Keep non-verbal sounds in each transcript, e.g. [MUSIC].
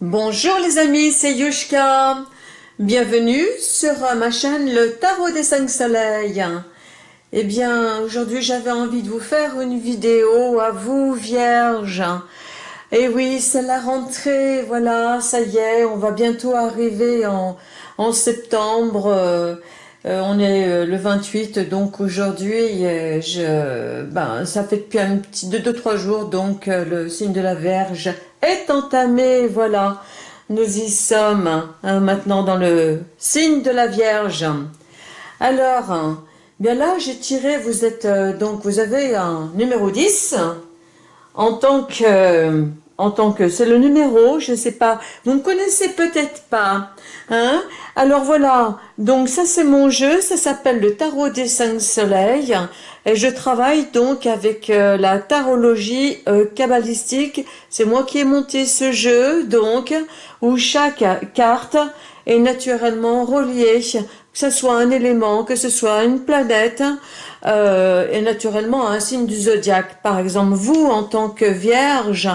Bonjour les amis, c'est Yushka. Bienvenue sur ma chaîne Le Tarot des 5 Soleils. Eh bien, aujourd'hui j'avais envie de vous faire une vidéo à vous, Vierge. Et oui, c'est la rentrée, voilà, ça y est, on va bientôt arriver en, septembre. Euh, euh, on est euh, le 28, donc aujourd'hui, je, ben, ça fait depuis un petit 2-3 jours, donc le signe de la Vierge est entamé, voilà. Nous y sommes hein, maintenant dans le signe de la Vierge. Alors, bien là, j'ai tiré, vous êtes, donc vous avez un numéro 10 en tant que en tant que c'est le numéro, je ne sais pas, vous ne connaissez peut-être pas, hein. Alors voilà, donc ça c'est mon jeu, ça s'appelle le tarot des cinq soleils, et je travaille donc avec euh, la tarologie euh, kabbalistique, c'est moi qui ai monté ce jeu, donc, où chaque carte est naturellement reliée, que ce soit un élément, que ce soit une planète, euh, et naturellement un signe du zodiaque. Par exemple, vous, en tant que vierge,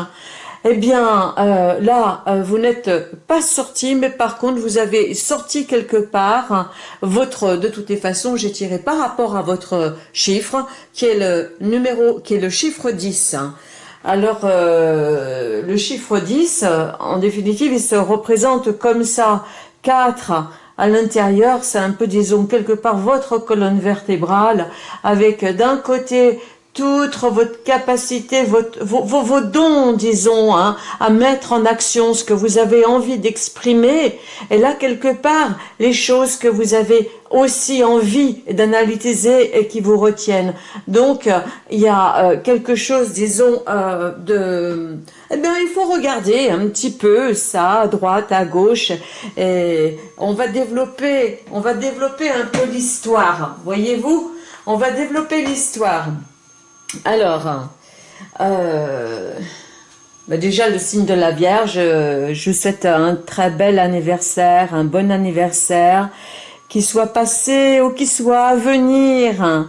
eh bien, euh, là, euh, vous n'êtes pas sorti, mais par contre, vous avez sorti quelque part votre, de toutes les façons, j'ai tiré par rapport à votre chiffre, qui est le numéro, qui est le chiffre 10. Alors, euh, le chiffre 10, en définitive, il se représente comme ça, 4 à l'intérieur, c'est un peu, disons, quelque part votre colonne vertébrale, avec d'un côté toute votre capacité, votre, vos, vos, dons, disons, hein, à mettre en action ce que vous avez envie d'exprimer. Et là, quelque part, les choses que vous avez aussi envie d'analyser et qui vous retiennent. Donc, il y a euh, quelque chose, disons, euh, de... Eh bien, il faut regarder un petit peu ça, à droite, à gauche, et on va développer, on va développer un peu l'histoire, voyez-vous? On va développer l'histoire. Alors, euh, bah déjà le signe de la Vierge, je vous souhaite un très bel anniversaire, un bon anniversaire, qu'il soit passé ou qu'il soit à venir.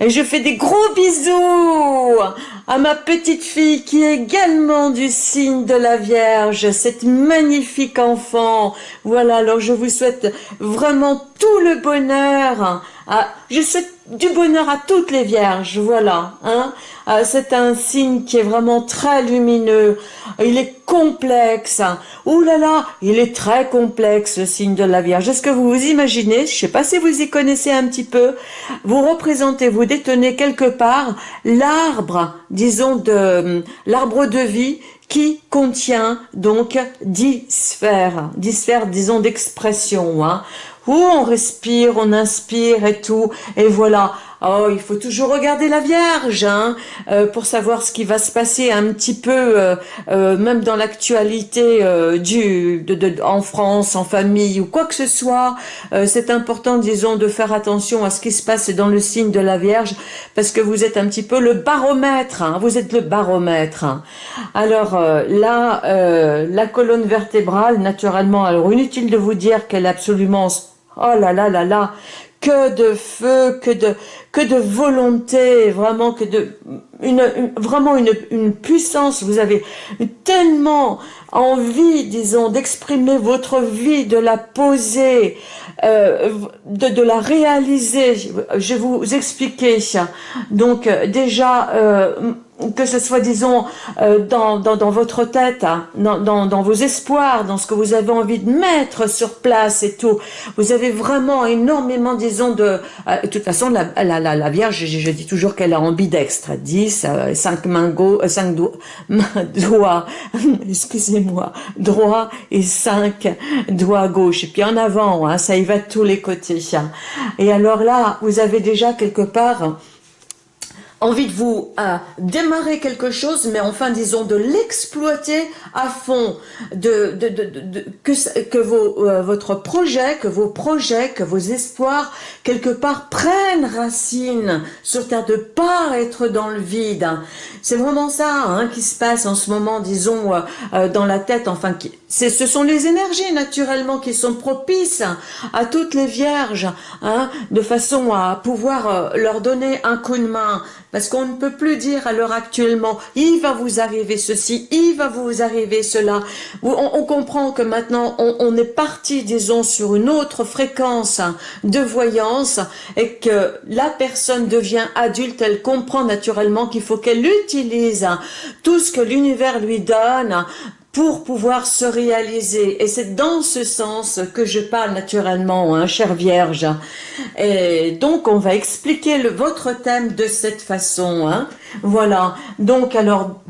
Et je fais des gros bisous à ma petite fille qui est également du signe de la Vierge, cette magnifique enfant. Voilà, alors je vous souhaite vraiment tout le bonheur. je souhaite du bonheur à toutes les vierges, voilà. Hein. Euh, c'est un signe qui est vraiment très lumineux. Il est complexe. Ouh là là, il est très complexe, le signe de la Vierge. Est-ce que vous vous imaginez, je ne sais pas si vous y connaissez un petit peu, vous représentez, vous détenez quelque part l'arbre, disons, de l'arbre de vie qui contient donc dix sphères, dix sphères, disons, d'expression. Hein où on respire, on inspire et tout, et voilà. Oh, il faut toujours regarder la Vierge hein, euh, pour savoir ce qui va se passer un petit peu, euh, euh, même dans l'actualité du de, en France, en famille ou quoi que ce soit. C'est important, disons, de faire attention à ce qui se passe dans le signe de la Vierge parce que vous êtes un petit peu le baromètre. Hein, vous êtes le baromètre. Hein. Alors là, la colonne vertébrale, naturellement, alors inutile de vous dire qu'elle est absolument Oh là là là là, que de feu, que de que de volonté, vraiment que de une, vraiment une, une puissance. Vous avez tellement envie, disons, d'exprimer votre vie, de la poser, euh, de, de la réaliser. Je vais vous expliquer. Donc déjà. Euh, que ce soit, disons, euh, dans, dans, dans, votre tête, hein, dans, dans, dans, vos espoirs, dans ce que vous avez envie de mettre sur place et tout. Vous avez vraiment énormément, disons, de... Euh, de toute façon, la, la, la, la Vierge, je, je, dis toujours qu'elle est ambidextre. 10, 5 mains gauche, [LAUGHS] 5 doigts, doigts [LAUGHS] excusez-moi, droit et 5 doigts gauche. Et puis en avant, hein, ça y va de tous les côtés. Hein. Et alors là, vous avez déjà quelque part envie de vous euh, démarrer quelque chose, mais enfin, disons, de l'exploiter à fond, de, de, de, que, que vos, euh, votre projet, que vos projets, que vos espoirs, quelque part, prennent racine sur Terre, de pas être dans le vide. C'est vraiment ça hein, qui se passe en ce moment, disons, euh, dans la tête, enfin, qui, ce sont les énergies naturellement qui sont propices à toutes les vierges, hein, de façon à pouvoir leur donner un coup de main, Parce qu'on ne peut plus dire à l'heure actuellement, il va vous arriver ceci, il va vous arriver cela. On, comprend que maintenant, on, est parti, disons, sur une autre fréquence de voyance et que la personne devient adulte, elle comprend naturellement qu'il faut qu'elle utilise tout ce que l'univers lui donne pour pouvoir se réaliser. Et c'est dans ce sens que je parle naturellement, hein, chère Vierge. Et donc, on va expliquer le, votre thème de cette façon. Hein. Voilà. Donc, alors,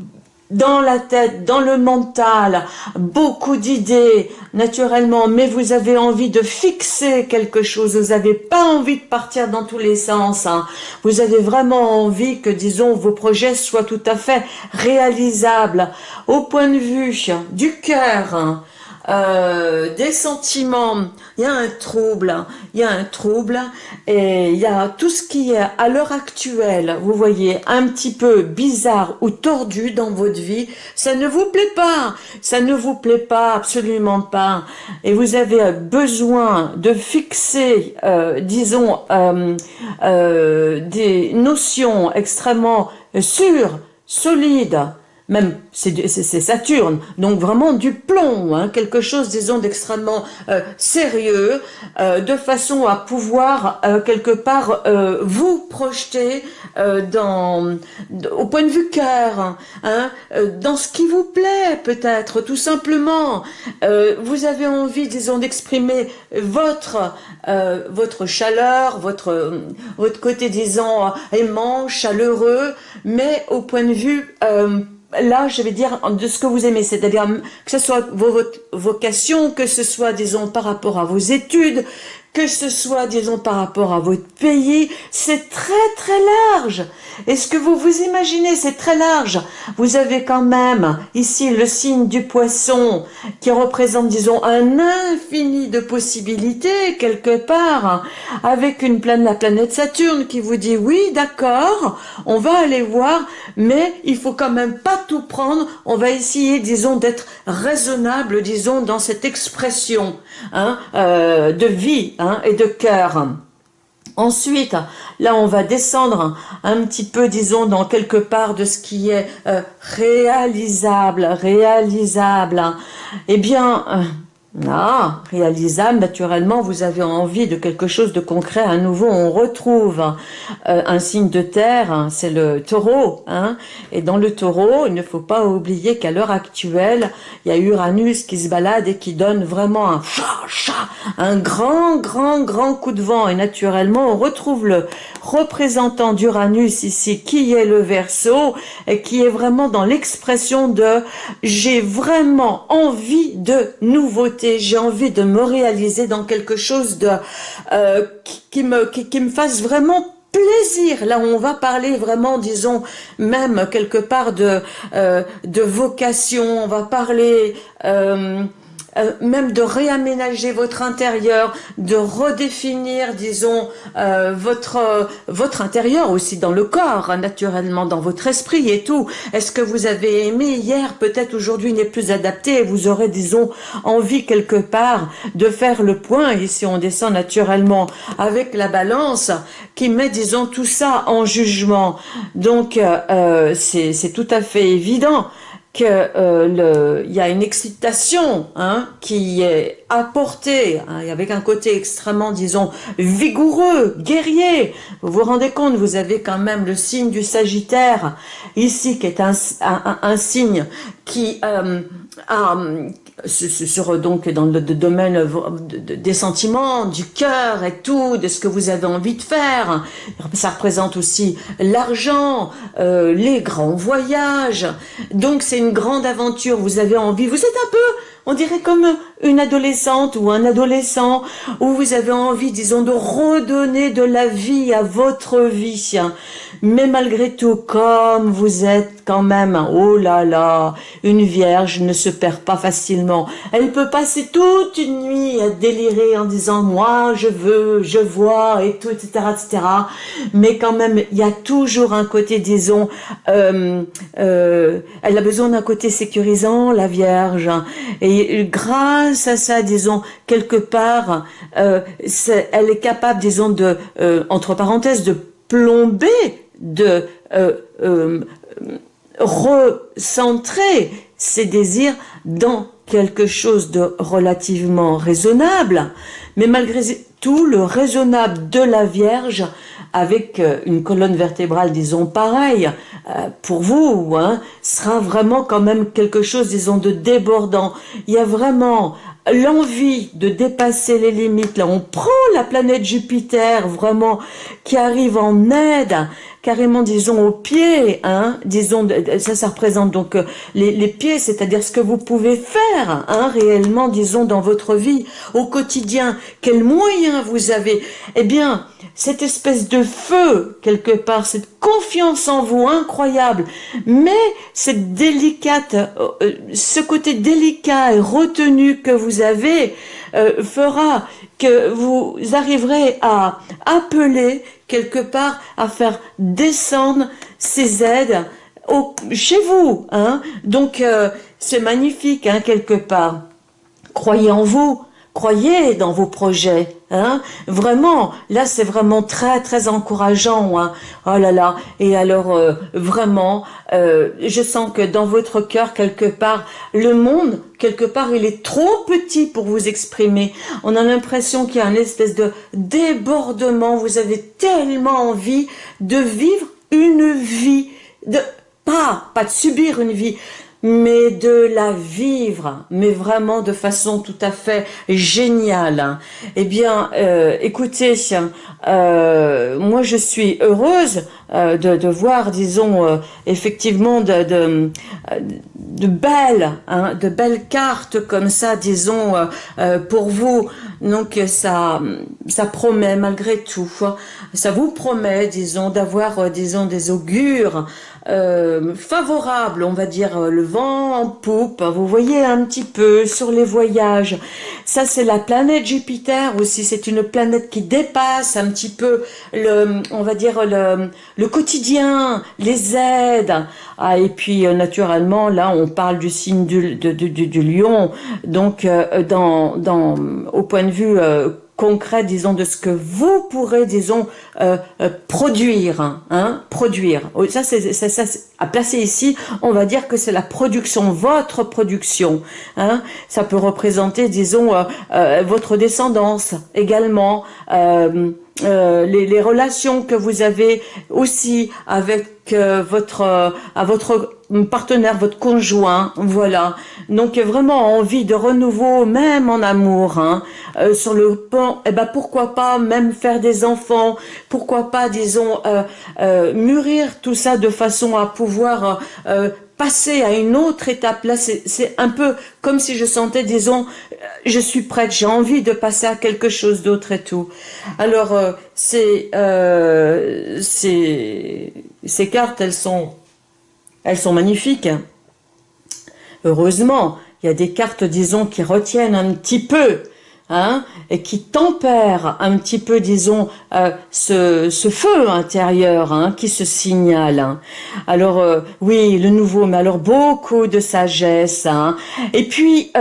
dans la tête, dans le mental, beaucoup d'idées, naturellement, mais vous avez envie de fixer quelque chose, vous n'avez pas envie de partir dans tous les sens, hein. vous avez vraiment envie que, disons, vos projets soient tout à fait réalisables, au point de vue du cœur, hein. Euh, des sentiments, il y a un trouble, il y a un trouble, et il y a tout ce qui est à l'heure actuelle, vous voyez, un petit peu bizarre ou tordu dans votre vie, ça ne vous plaît pas, ça ne vous plaît pas, absolument pas, et vous avez besoin de fixer, euh, disons, euh, des notions extrêmement sûres, solides, même c'est Saturne, donc vraiment du plomb, hein, quelque chose, disons, d'extrêmement euh, sérieux, euh, de façon à pouvoir euh, quelque part vous projeter dans, au point de vue cœur, hein, dans ce qui vous plaît peut-être, tout simplement. vous avez envie, disons, d'exprimer votre votre chaleur, votre votre côté, disons, aimant, chaleureux, mais au point de vue là, je vais dire de ce que vous aimez, c'est-à-dire que ce soit votre vocation, que ce soit, disons, par rapport à vos études, que ce soit, disons, par rapport à votre pays, c'est très très large. Est-ce que vous vous imaginez, c'est très large? Vous avez quand même ici le signe du poisson qui représente, disons, un infini de possibilités quelque part, avec une planète, la planète Saturne qui vous dit oui, d'accord, on va aller voir, mais il faut quand même pas tout prendre. On va essayer, disons, d'être raisonnable, disons, dans cette expression hein, euh, de vie. Hein, et de cœur. Ensuite, là, on va descendre un petit peu, disons, dans quelque part de ce qui est euh, réalisable, réalisable. Eh bien, euh, ah, réalisable, naturellement, vous avez envie de quelque chose de concret. À nouveau, on retrouve euh, un signe de terre, hein, c'est le taureau. Hein. Et dans le taureau, il ne faut pas oublier qu'à l'heure actuelle, il y a Uranus qui se balade et qui donne vraiment un, un grand, grand, grand coup de vent. Et naturellement, on retrouve le représentant d'Uranus ici, qui est le verso, et qui est vraiment dans l'expression de « j'ai vraiment envie de nouveauté » j'ai envie de me réaliser dans quelque chose de euh, qui, me, qui, me fasse vraiment plaisir. Là, on va parler vraiment, disons, même quelque part de, euh, de vocation, on va parler... Euh, euh, même de réaménager votre intérieur, de redéfinir, disons, euh, votre votre intérieur aussi dans le corps, hein, naturellement, dans votre esprit et tout. Est-ce que vous avez aimé hier, peut-être aujourd'hui n'est plus adapté et vous aurez, disons, envie quelque part de faire le point. Ici, on descend naturellement avec la balance qui met, disons, tout ça en jugement. Donc, euh, c'est tout à fait évident euh, il y a une excitation hein, qui est apportée hein, avec un côté extrêmement, disons, vigoureux, guerrier. Vous vous rendez compte, vous avez quand même le signe du Sagittaire ici, qui est un signe qui euh, a, sur donc dans le domaine des sentiments, du cœur et tout, de ce que vous avez envie de faire. Ça représente aussi l'argent, euh, les grands voyages. Donc c'est une grande aventure. Vous avez envie. Vous êtes un peu on dirait comme une adolescente ou un adolescent où vous avez envie, disons, de redonner de la vie à votre vie. Mais malgré tout, comme vous êtes quand même, oh là là, une vierge ne se perd pas facilement. Elle peut passer toute une nuit à délirer en disant, moi, je veux, je vois, et tout, etc., etc. Mais quand même, il y a toujours un côté, disons, euh, euh, elle a besoin d'un côté sécurisant, la vierge. Et grâce à ça, disons, quelque part, euh, elle est capable, disons, de, euh, entre parenthèses, de plomber de recentrer ses désirs dans quelque chose de relativement raisonnable, mais malgré tout, le raisonnable de la Vierge, avec euh, une colonne vertébrale, disons, pareille, euh, pour vous, hein, sera vraiment quand même quelque chose, disons, de débordant. Il y a vraiment l'envie de dépasser les limites. Là, on prend la planète Jupiter, vraiment, qui arrive en aide, carrément, disons, aux pieds, hein, disons, ça, ça représente donc euh, les, les pieds, c'est-à-dire ce que vous pouvez faire, hein, réellement, disons, dans votre vie, au quotidien, quels moyens vous avez? Eh bien, cette espèce de feu, quelque part, cette confiance en vous incroyable, mais cette délicate, euh, ce côté délicat et retenu que vous avez, euh, fera que vous arriverez à appeler quelque part à faire descendre ces aides chez vous. Hein. Donc euh, c'est magnifique hein, quelque part. Croyez en vous, croyez dans vos projets. Hein vraiment, là c'est vraiment très très encourageant. Hein oh là là, et alors euh, vraiment, euh, je sens que dans votre cœur quelque part, le monde quelque part il est trop petit pour vous exprimer. On a l'impression qu'il y a une espèce de débordement. Vous avez tellement envie de vivre une vie, de pas pas de subir une vie, mais de la vivre, mais vraiment de façon tout à fait géniale. Eh bien, euh, écoutez, euh, moi je suis heureuse euh, de, voir, disons, effectivement de, de, belles, hein, de belles cartes comme ça, disons, pour vous. Donc ça, ça promet malgré tout, ça vous promet, disons, d'avoir, disons, des augures euh, favorable, on va dire euh, le vent en poupe, vous voyez un petit peu sur les voyages. Ça c'est la planète Jupiter aussi, c'est une planète qui dépasse un petit peu le, on va dire le, quotidien, les aides. Ah, et puis euh, naturellement là on parle du signe du, du, du, lion, donc dans, dans, au point de vue concret, disons, de ce que vous pourrez, disons, euh, euh, produire, hein, produire. Oh, ça, c'est ça, à placer ici, on va dire que c'est la production, votre production. Hein. Ça peut représenter, disons, euh, votre descendance également. Euh, les, les, relations que vous avez aussi avec euh, votre euh, à votre partenaire, votre conjoint, voilà. Donc vraiment envie de renouveau, même en amour, hein, sur le pont. Eh ben pourquoi pas même faire des enfants, pourquoi pas disons mûrir tout ça de façon à pouvoir passer à une autre étape. Là, c'est un peu comme si je sentais, disons, euh, je suis prête, j'ai envie de passer à quelque chose d'autre et tout. Alors, euh, euh, ces cartes, elles sont, elles sont magnifiques. Heureusement, il y a des cartes, disons, qui retiennent un petit peu Hein, et qui tempère un petit peu, disons, euh, ce, ce, feu intérieur hein, qui se signale. Hein. Alors, euh, oui, le nouveau, mais alors beaucoup de sagesse. Hein. Et puis,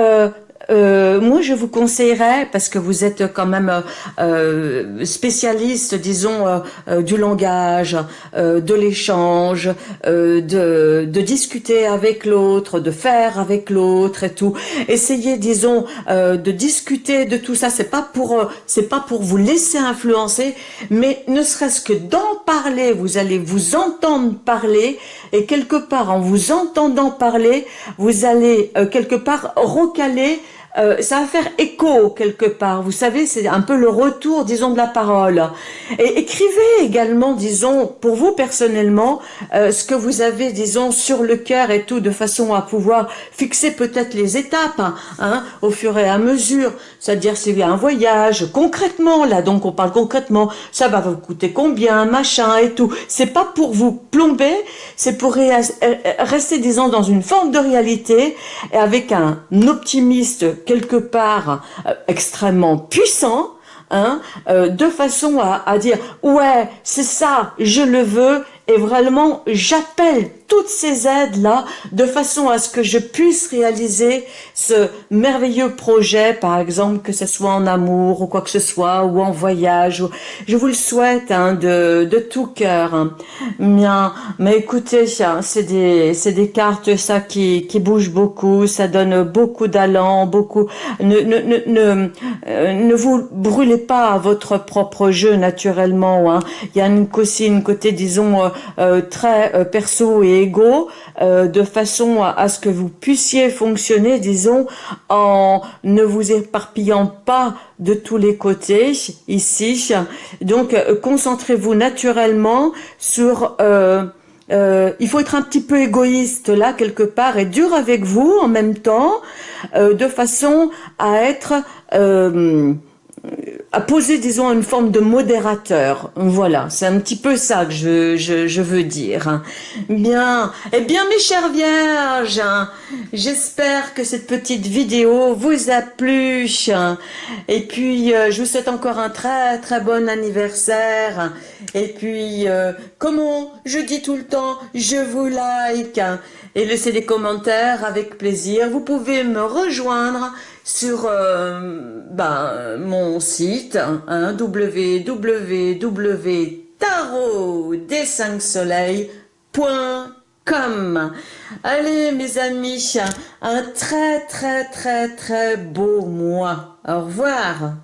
euh, euh, moi, je vous conseillerais, parce que vous êtes quand même euh, spécialiste, disons, euh, euh du langage, euh, de l'échange, euh, de, de, discuter avec l'autre, de faire avec l'autre et tout. Essayez, disons, de discuter de tout ça. C'est pas pour, c'est pas pour vous laisser influencer, mais ne serait-ce que d'en parler, vous allez vous entendre parler, et quelque part, en vous entendant parler, vous allez quelque part recaler euh, ça va faire écho quelque part. Vous savez, c'est un peu le retour, disons, de la parole. Et écrivez également, disons, pour vous personnellement, euh, ce que vous avez, disons, sur le cœur et tout, de façon à pouvoir fixer peut-être les étapes, hein, au fur et à mesure. C'est-à-dire, s'il y a un voyage, concrètement, là, donc on parle concrètement, ça va vous coûter combien, machin et tout. C'est pas pour vous plomber, c'est pour euh, rester, disons, dans une forme de réalité, et avec un optimiste quelque part euh, extrêmement puissant, hein, euh, de façon à, à dire « ouais, c'est ça, je le veux » et vraiment j'appelle toutes ces aides-là de façon à ce que je puisse réaliser ce merveilleux projet, par exemple, que ce soit en amour ou quoi que ce soit, ou en voyage. Je vous le souhaite hein, de, tout cœur. Hein. Bien, mais écoutez, c'est des, des cartes ça qui, qui bougent beaucoup, ça donne beaucoup d'allant, beaucoup... Ne, ne, ne, ne, euh, ne vous brûlez pas à votre propre jeu naturellement. Hein. Il y a aussi une côté, disons, euh, euh, très perso et égo, de façon à, ce que vous puissiez fonctionner, disons, en ne vous éparpillant pas de tous les côtés ici. Donc, concentrez-vous naturellement sur... il faut être un petit peu égoïste là quelque part et dur avec vous en même temps, de façon à être à poser, disons, une forme de modérateur. Voilà, c'est un petit peu ça que je, veux dire. Bien, eh bien, mes chères vierges, j'espère que cette petite vidéo vous a plu. Et puis, euh, je vous souhaite encore un très, très bon anniversaire. Et puis, euh, comment je dis tout le temps, je vous like. Et laissez des commentaires avec plaisir. Vous pouvez me rejoindre sur euh, ben, mon site hein, www.tarotdes5soleils.com Allez mes amis, un très très très très beau mois. Au revoir